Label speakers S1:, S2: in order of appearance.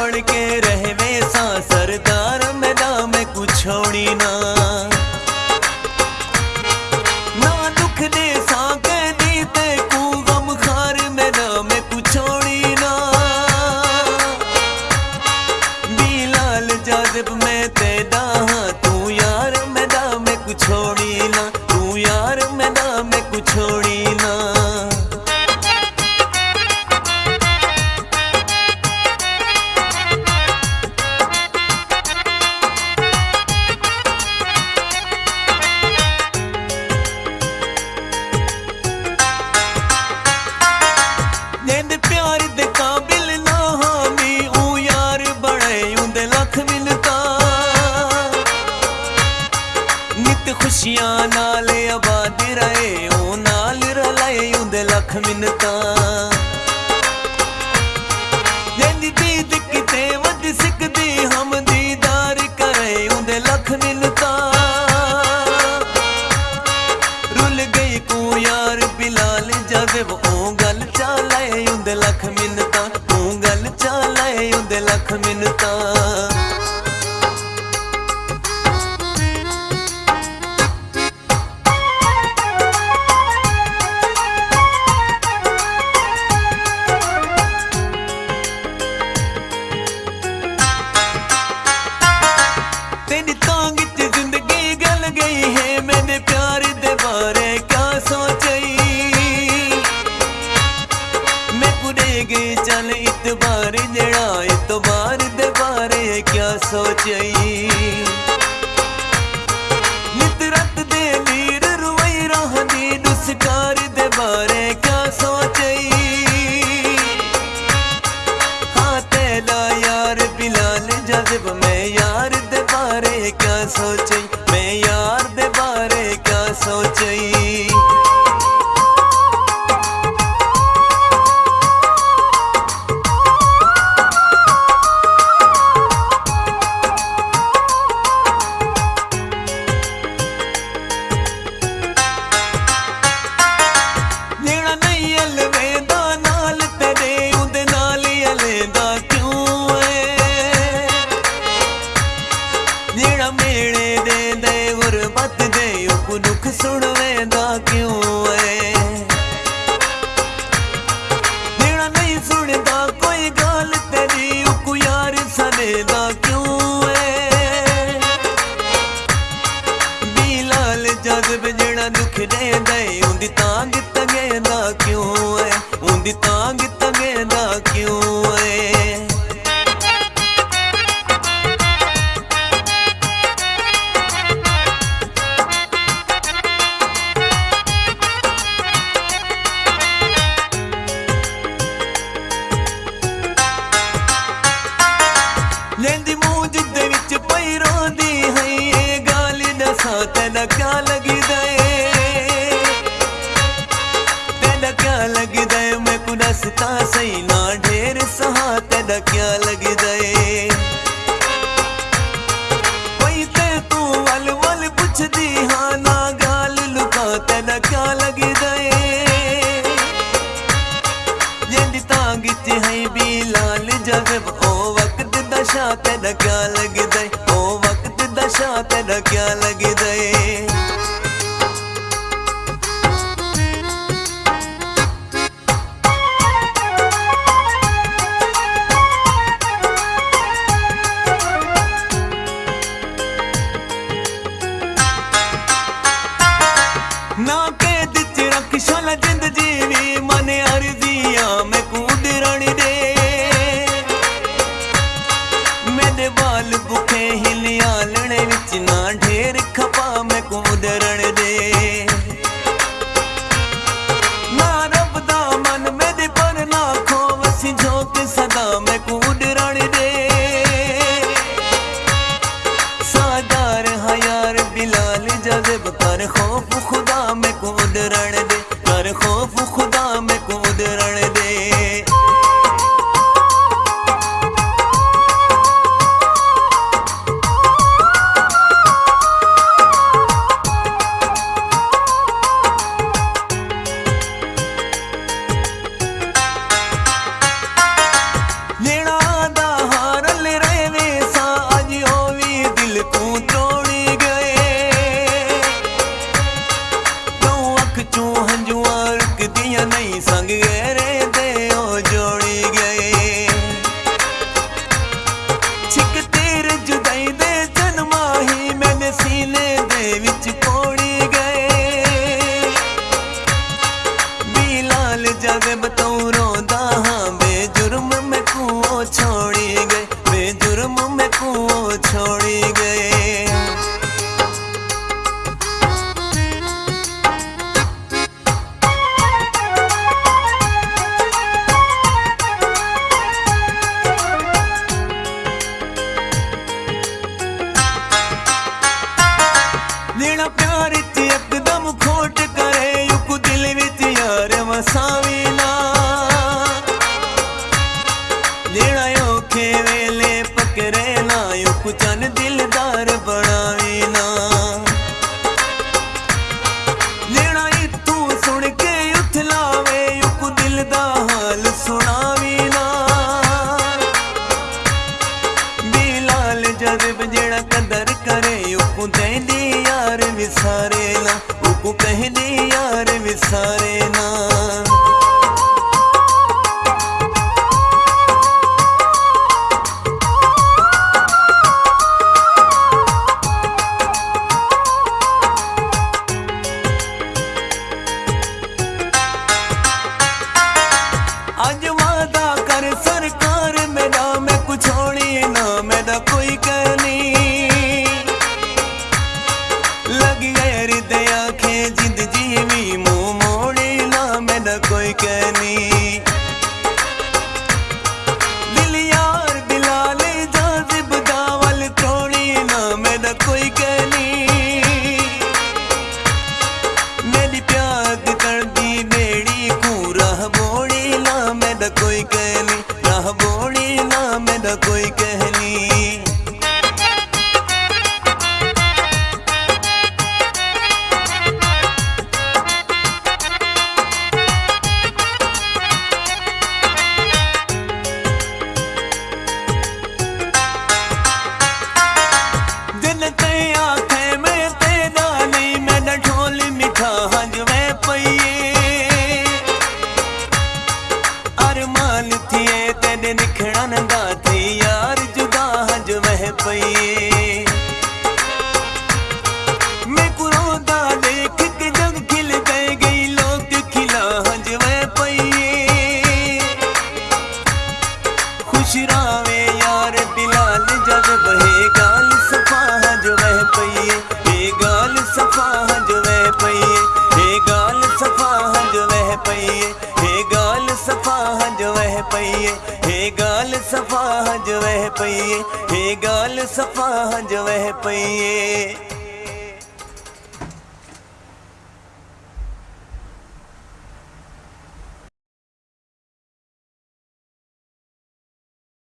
S1: बढ़ के रह ਖੁਸ਼ੀਆਂ ਨਾਲ ਆਬਾਦ ਰਹੇ ਉਹ ਨਾਲ ਰਲਾਏ ਉਹਦੇ ਲੱਖ ਮਿੰਨਤਾਂ है मैंने प्यार दे बारे क्या सोचई? मैं पुरे गई चल इत इतबार जड़ा इतबार दे बारे क्या सोचई? I know you through the. नशा तेरा क्या लग दे ਨਾ ਕਹਿ ਦਿੱਤੇ ਰੱਖ ਸ਼ਾਲਾ ਜਿੰਦ रण ਕਰੇ ਨਾ ਯੁਕ ਚੰਨ ਦਿਲਦਾਰ ਬਣਾਵੀ ਨਾ। ਲੈਣਾ ਇਤੋਂ ਸੁਣ ਕੇ ਉਥਲਾਵੇ ਯੁਕ ਦਿਲ ਦਾ ਹਾਲ ਸੁਣਾਵੀ ਨਾ। ਬਿਲਾਲ ਜਜ਼ਬ ਜਿਹੜਾ ਕਦਰ ਕਰੇ ਯੁਕ ਦੇਂਦੀ ਯਾਰ ਵਿਸਾਰੇ लग गए हृदय आँखें जिंद जीवी मोम। यार जब बहे गाल सफा जो पइए। हे गाल सफा जो वह पइए हे गाल सफा जो पइए हे गाल सफा जो वह पइए हे गाल सफा जो वह पइए हे गाल सफा जो वह पइए